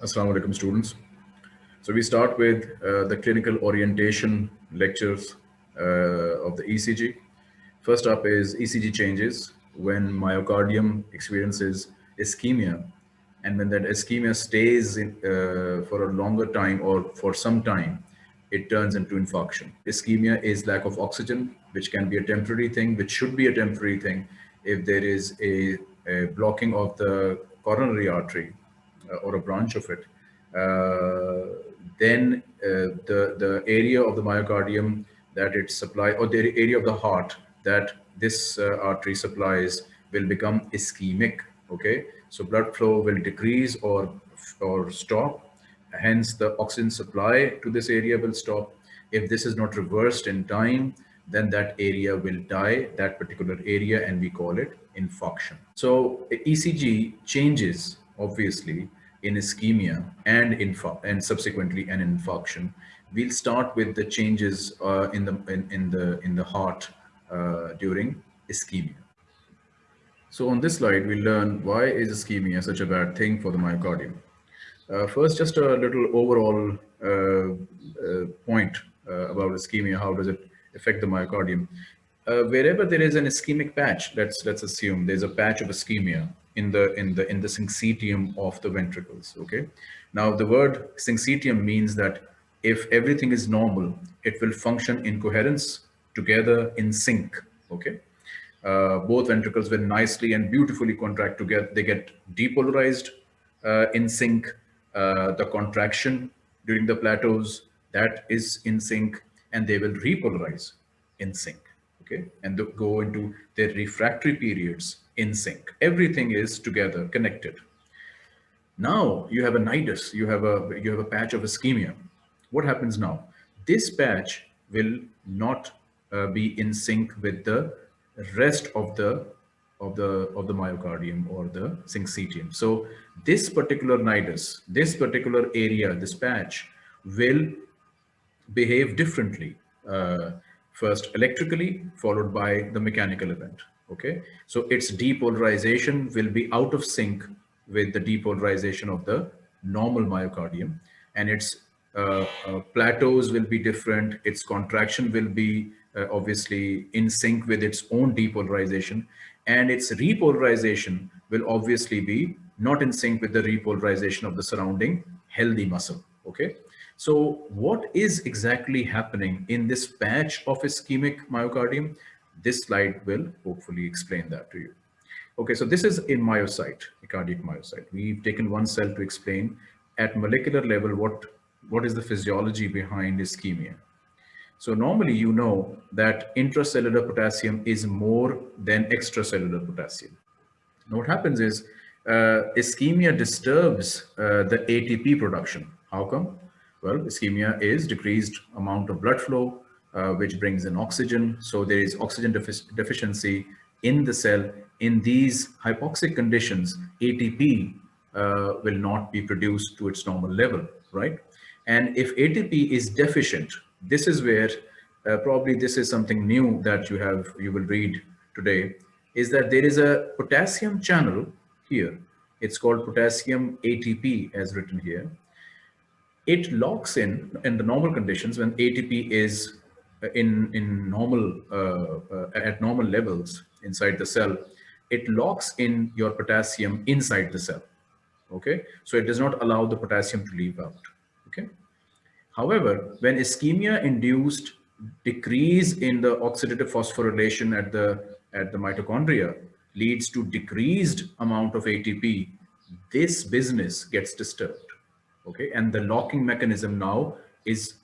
Assalamu alaikum students. So we start with uh, the clinical orientation lectures uh, of the ECG. First up is ECG changes when myocardium experiences ischemia and when that ischemia stays in, uh, for a longer time or for some time, it turns into infarction. Ischemia is lack of oxygen, which can be a temporary thing, which should be a temporary thing if there is a, a blocking of the coronary artery or a branch of it, uh, then uh, the, the area of the myocardium that it supply or the area of the heart that this artery supplies will become ischemic. Okay, so blood flow will decrease or or stop. Hence, the oxygen supply to this area will stop. If this is not reversed in time, then that area will die, that particular area, and we call it infarction. So ECG changes, obviously, in ischemia and and subsequently an infarction. We'll start with the changes uh, in the in, in, the in the heart uh, during ischemia. So on this slide, we learn why is ischemia such a bad thing for the myocardium. Uh, first, just a little overall uh, uh, point uh, about ischemia. How does it affect the myocardium? wherever there is an ischemic patch, let's let's assume there's a patch of ischemia in the in the in the syncytium of the ventricles okay? Now the word syncytium means that if everything is normal it will function in coherence together in sync okay? Uh, both ventricles will nicely and beautifully contract together they get depolarized uh, in sync. Uh, the contraction during the plateaus that is in sync and they will repolarize in sync okay? And go into their refractory periods in sync. Everything is together, connected. Now you have a nidus, you have a, you have a patch of ischemia. What happens now? This patch will not uh, be in sync with the rest of the of the of the myocardium or the syncytium. So this particular nidus, this particular area, this patch will behave differently. Uh, first electrically, followed by the mechanical event okay? So its depolarization will be out of sync with the depolarization of the normal myocardium and its uh, uh, plateaus will be different. Its contraction will be uh, obviously in sync with its own depolarization and its repolarization will obviously be not in sync with the repolarization of the surrounding healthy muscle. Okay? So what is exactly happening in this patch of ischemic myocardium this slide will hopefully explain that to you. Okay, so this is a myocyte, a cardiac myocyte. We've taken one cell to explain at molecular level what, what is the physiology behind ischemia. So normally you know that intracellular potassium is more than extracellular potassium. Now what happens is uh, ischemia disturbs uh, the ATP production. How come? Well, ischemia is decreased amount of blood flow, uh, which brings in oxygen. So there is oxygen defic deficiency in the cell. In these hypoxic conditions, ATP uh, will not be produced to its normal level, right? And if ATP is deficient, this is where uh, probably this is something new that you have, you will read today, is that there is a potassium channel here. It's called potassium ATP as written here. It locks in, in the normal conditions when ATP is in in normal uh, uh, at normal levels inside the cell it locks in your potassium inside the cell okay? So it does not allow the potassium to leave out okay? However when ischemia induced decrease in the oxidative phosphorylation at the at the mitochondria leads to decreased amount of ATP this business gets disturbed okay? And the locking mechanism now is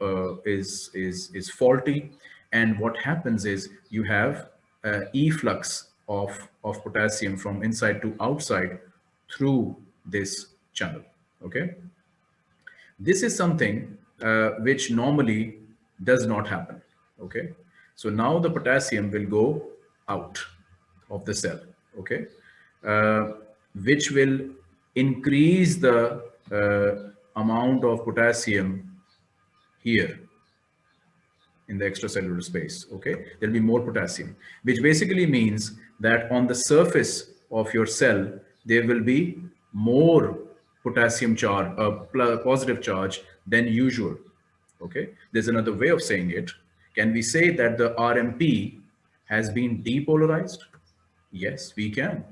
uh, is, is, is faulty. And what happens is you have uh, efflux of, of potassium from inside to outside through this channel, okay? This is something uh, which normally does not happen, okay? So now the potassium will go out of the cell, okay? Uh, which will increase the uh, amount of potassium here in the extracellular space, okay? There'll be more potassium, which basically means that on the surface of your cell, there will be more potassium charge, a uh, positive charge than usual. Okay, there's another way of saying it. Can we say that the RMP has been depolarized? Yes, we can.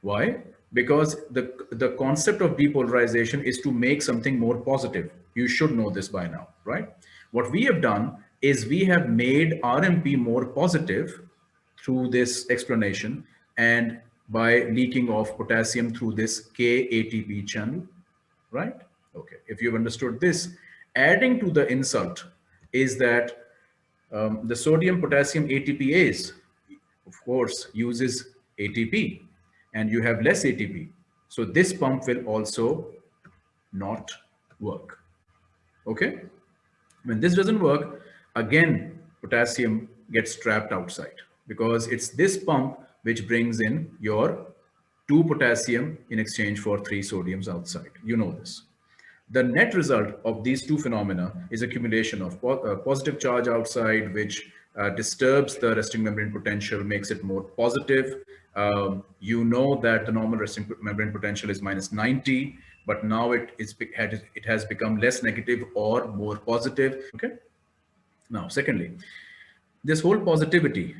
Why? Because the, the concept of depolarization is to make something more positive. You should know this by now, right? What we have done is we have made RMP more positive through this explanation and by leaking of potassium through this K-ATP channel, right? Okay, if you've understood this, adding to the insult is that um, the sodium potassium ATPase, of course, uses ATP and you have less ATP. So this pump will also not work. Okay. When this doesn't work, again, potassium gets trapped outside because it's this pump which brings in your two potassium in exchange for three sodiums outside. You know this. The net result of these two phenomena is accumulation of po uh, positive charge outside, which uh, disturbs the resting membrane potential, makes it more positive. Um, you know that the normal resting membrane potential is minus 90, but now it is it has become less negative or more positive. Okay. Now, secondly, this whole positivity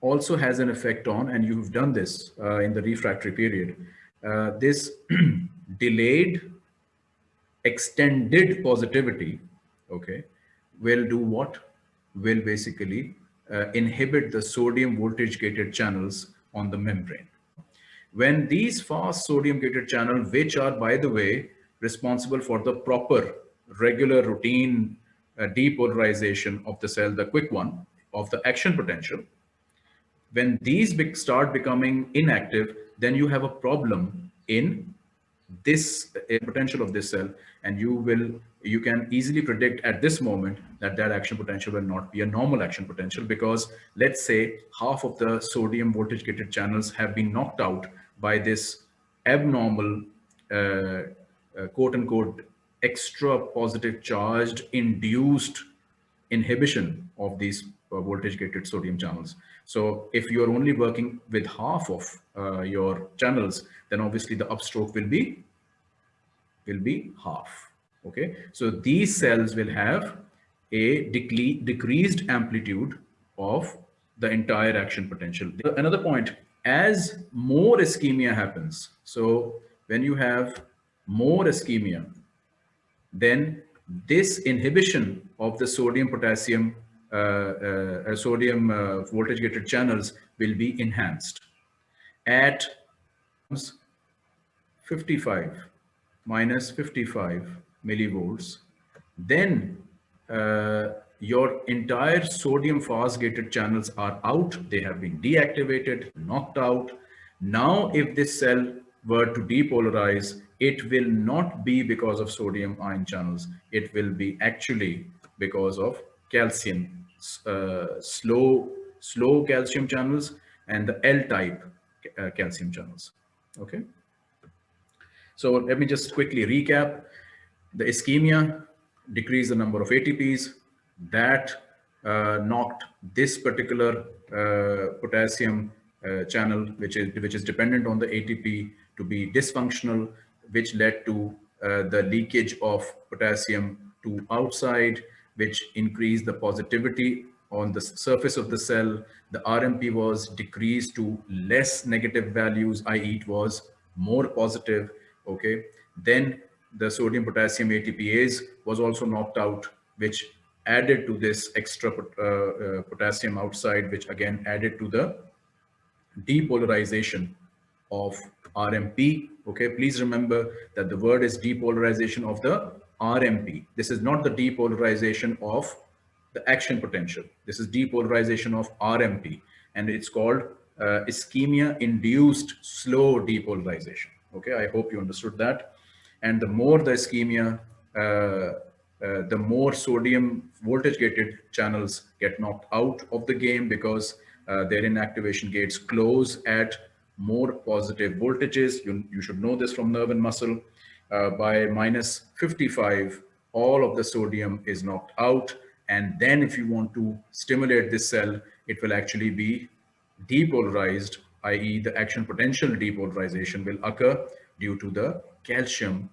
also has an effect on, and you've done this uh, in the refractory period, uh, this delayed extended positivity, okay, will do what? Will basically uh, inhibit the sodium voltage gated channels on the membrane. When these fast sodium gated channels, which are, by the way, responsible for the proper regular routine uh, depolarization of the cell, the quick one of the action potential, when these be start becoming inactive, then you have a problem in this potential of this cell and you will you can easily predict at this moment that that action potential will not be a normal action potential because let's say half of the sodium voltage gated channels have been knocked out by this abnormal uh, uh, quote unquote extra positive charged induced inhibition of these uh, voltage gated sodium channels. So if you're only working with half of uh, your channels, then obviously the upstroke will be will be half. Okay, so these cells will have a decreased amplitude of the entire action potential. Another point, as more ischemia happens, so when you have more ischemia, then this inhibition of the sodium potassium uh, uh, uh, sodium voltage gated channels will be enhanced at 55 minus 55 millivolts. Then uh, your entire sodium fast gated channels are out they have been deactivated knocked out now if this cell were to depolarize it will not be because of sodium ion channels it will be actually because of calcium, uh, slow, slow calcium channels and the L-type uh, calcium channels. Okay. So let me just quickly recap. The ischemia decreased the number of ATPs that uh, knocked this particular uh, potassium uh, channel, which is which is dependent on the ATP, to be dysfunctional, which led to the leakage of potassium to outside, which increased the positivity on the surface of the cell. The RMP was decreased to less negative values, i.e. it was more positive, okay? Then the sodium potassium ATPase was also knocked out, which added to this extra uh, uh, potassium outside, which again added to the depolarization of RMP. Okay, please remember that the word is depolarization of the RMP. This is not the depolarization of the action potential. This is depolarization of RMP and it's called uh, ischemia induced slow depolarization. Okay, I hope you understood that. And the more the ischemia, uh, uh, the more sodium voltage gated channels get knocked out of the game because uh, their inactivation gates close at more positive voltages. You, you should know this from nerve and muscle uh, by minus 55, all of the sodium is knocked out. And then if you want to stimulate this cell, it will actually be depolarized, i.e. the action potential depolarization will occur due to the calcium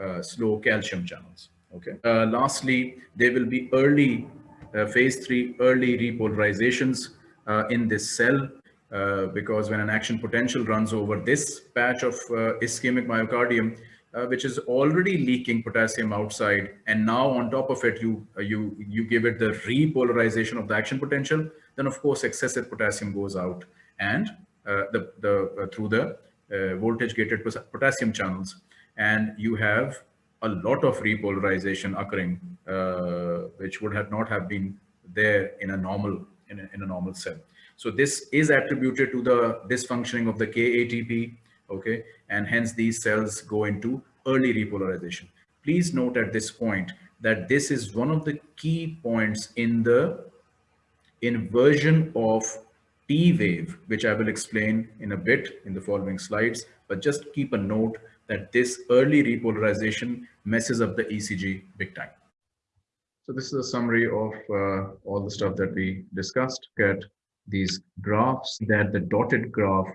uh, slow calcium channels. Okay. Uh, lastly, there will be early uh, phase three early repolarizations uh, in this cell uh, because when an action potential runs over this patch of ischemic myocardium, uh, which is already leaking potassium outside and now on top of it you uh, you you give it the repolarization of the action potential then of course excessive potassium goes out and uh, the the through the voltage gated potassium channels and you have a lot of repolarization occurring, uh, which would have not have been there in a normal in a, in a normal cell. So this is attributed to the dysfunctioning of the KATP, okay, and hence these cells go into early repolarization. Please note at this point that this is one of the key points in the inversion of T wave, which I will explain in a bit in the following slides, but just keep a note that this early repolarization messes up the ECG big time. So this is a summary of uh, all the stuff that we discussed. Get these graphs that the dotted graph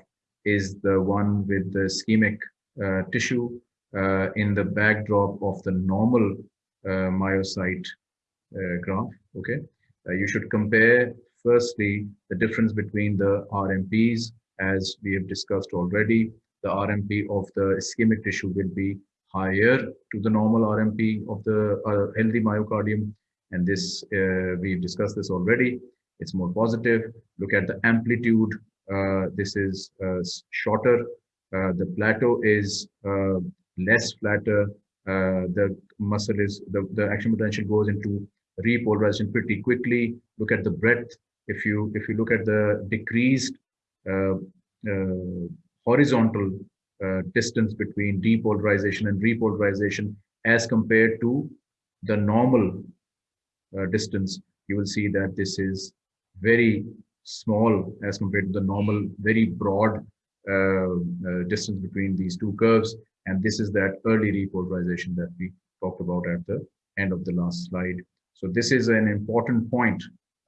is the one with the ischemic uh, tissue uh, in the backdrop of the normal uh, myocyte uh, graph. Okay, uh, you should compare firstly the difference between the RMPs as we have discussed already the RMP of the ischemic tissue will be higher to the normal RMP of the uh, healthy myocardium. And this, uh, we've discussed this already. It's more positive. Look at the amplitude. Uh, this is uh, shorter. Uh, the plateau is uh, less flatter. the muscle is, the, the action potential goes into repolarization pretty quickly. Look at the breadth. If you, if you look at the decreased horizontal uh, distance between depolarization and repolarization as compared to the normal uh, distance, you will see that this is very small as compared to the normal, very broad uh, uh distance between these two curves. And this is that early repolarization that we talked about at the end of the last slide. So this is an important point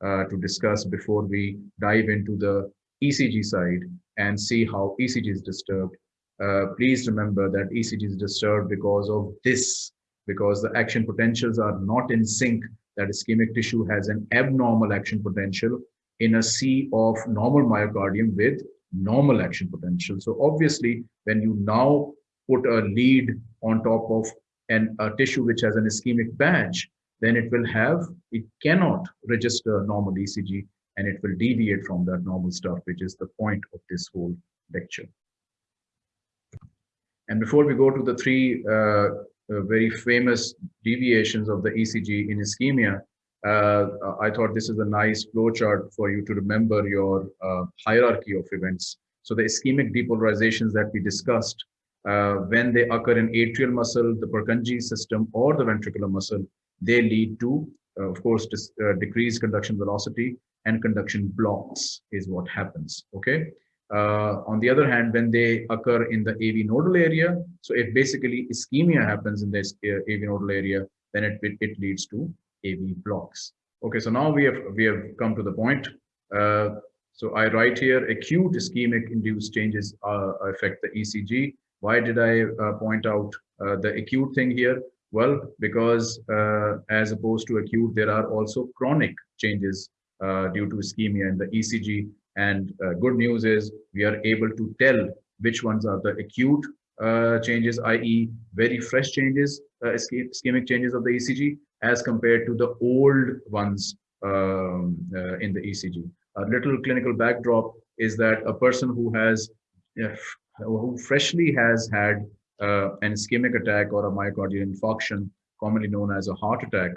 uh, to discuss before we dive into the ECG side and see how ECG is disturbed. Uh, please remember that ECG is disturbed because of this, because the action potentials are not in sync, that ischemic tissue has an abnormal action potential in a sea of normal myocardium with normal action potential. So obviously, when you now put a lead on top of an, a tissue which has an ischemic badge, then it will have, it cannot register normal ECG and it will deviate from that normal stuff, which is the point of this whole lecture. And before we go to the three uh, uh, very famous deviations of the ECG in ischemia, uh, I thought this is a nice flowchart for you to remember your uh, hierarchy of events. So the ischemic depolarizations that we discussed, uh, when they occur in atrial muscle, the Purkinje system, or the ventricular muscle, they lead to, uh, of course, decreased conduction velocity and conduction blocks is what happens. Okay. Uh, on the other hand, when they occur in the AV nodal area, so if basically ischemia happens in this uh, AV nodal area, then it, it, it, leads to AV blocks. Okay, so now we have we have come to the point. Uh, so I write here acute ischemic induced changes uh, affect the ECG. Why did I uh, point out uh, the acute thing here? Well, because as opposed to acute, there are also chronic changes due to ischemia in the ECG. And uh, good news is we are able to tell which ones are the acute uh, changes, i.e. very fresh changes, ischemic changes of the ECG as compared to the old ones um, in the ECG. A little clinical backdrop is that a person who has who freshly has had uh, an ischemic attack or a myocardial infarction, commonly known as a heart attack,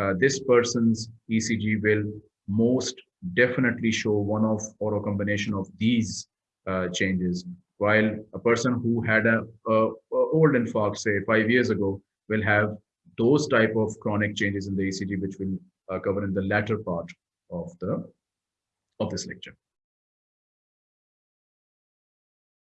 uh, this person's ECG will most definitely show one of or a combination of these uh, changes. While a person who had a, a, a, old infarct say five years ago will have those type of chronic changes in the ECG which we'll uh, cover in the latter part of the of this lecture